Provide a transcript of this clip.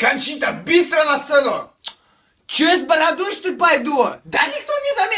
Кончита, быстро на сцену! Че с бородой что ли пойду? Да никто не заметил!